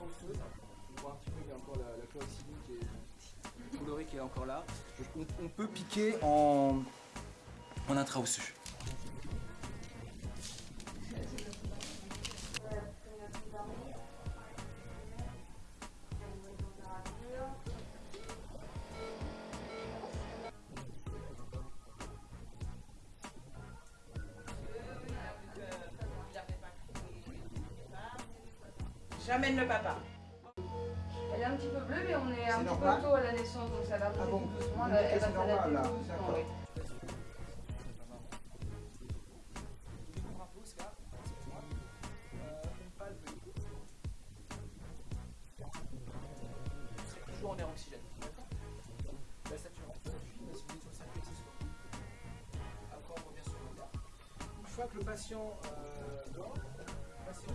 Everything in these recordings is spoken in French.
On voit un petit peu qu'il y a encore la, la qui est colorée qui est encore là. On, on peut piquer en, en intra-osseux. J'amène le papa. Elle est un petit peu bleue, mais on est un petit peu tôt à la naissance, donc ça va Ah bon doucement. Elle, va s'adapter doucement, oui. Toujours en air oxygène. La saturation circuit. Après, on revient sur le bas. Une fois que le patient euh, dort, le patient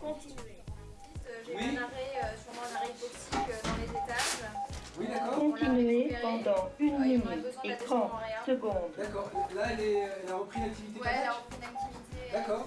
Continuez. J'ai Oui. un arrêt, euh, sûrement un arrêt hypoxique euh, dans les étages. Oui, d'accord. Continuez pendant une Euh, minute besoin de et la 30 descente en réa. secondes. D'accord. Là, elle, est, elle a repris l'activité Ouais, elle a repris une activité. D'accord.